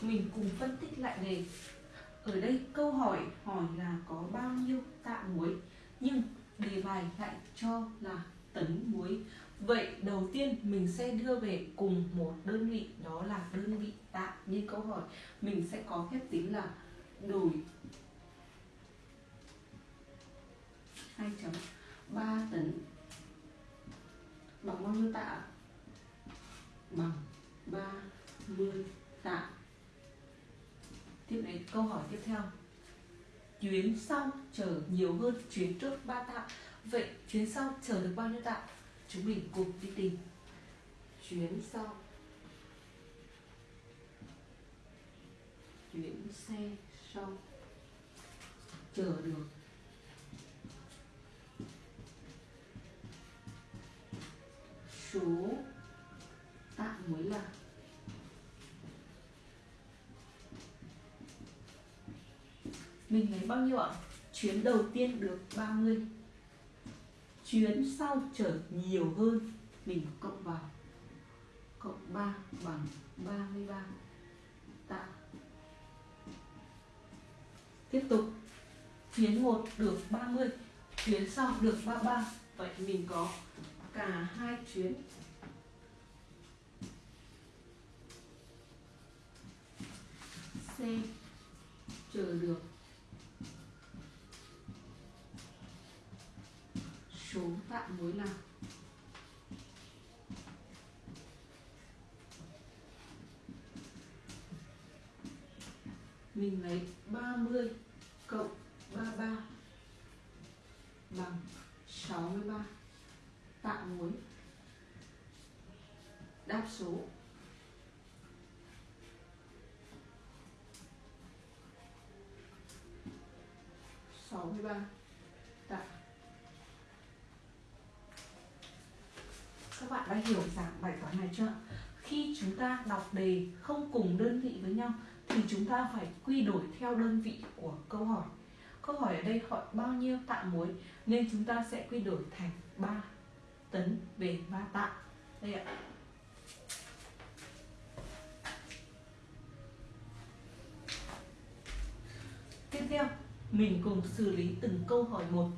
mình cùng phân tích lại đề. Ở đây câu hỏi hỏi là có bao nhiêu tạ muối, nhưng đề bài lại cho là tấn muối. Vậy đầu tiên mình sẽ đưa về cùng một đơn vị, đó là đơn vị tạ. Như câu hỏi, mình sẽ có phép tính là đổi 2.3 tấn bằng bao nhiêu tạ? Bằng 30 tạ tiếp đến câu hỏi tiếp theo. Chuyến sau chờ nhiều hơn chuyến trước 3 tạ. Vậy chuyến sau chờ được bao nhiêu tạ? Chúng mình cùng đi tìm. Chuyến sau. Chuyến xe sau. Chờ được. Số tạ mới là mình lấy bao nhiêu ạ? Chuyến đầu tiên được 30 Chuyến sau trở nhiều hơn. Mình cộng vào. Cộng 3 bằng 33 tạ. Tiếp tục. Chuyến 1 được 30 Chuyến sau được 33 Vậy mình có cả hai chuyến. C. Chờ được. Số tạ muối nào mình lấy 30 cộng 33 bằng 63 tạ muối đáp số. sáu mươi ba. Tạ các bạn đã hiểu dạng bài toán này chưa? Khi chúng ta đọc đề không cùng đơn vị với nhau, thì chúng ta phải quy đổi theo đơn vị của câu hỏi. Câu hỏi ở đây hỏi bao nhiêu tạ muối, nên chúng ta sẽ quy đổi thành 3 tấn về 3 tạ. Đây ạ. Tiếp theo, mình cùng xử lý từng câu hỏi một.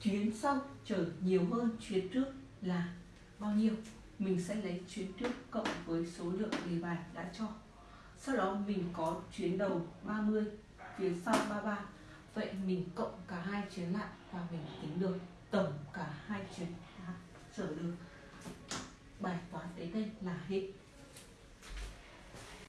Chuyến sau chở nhiều hơn chuyến trước là bao nhiêu, mình sẽ lấy chuyến trước cộng với số lượng đề bài đã cho. Sau đó mình có chuyến đầu 30 chuyến sau 33 vậy mình cộng cả hai chuyến lại và mình tính được tổng cả hai chuyến chở được bài toán đấy đây là hết.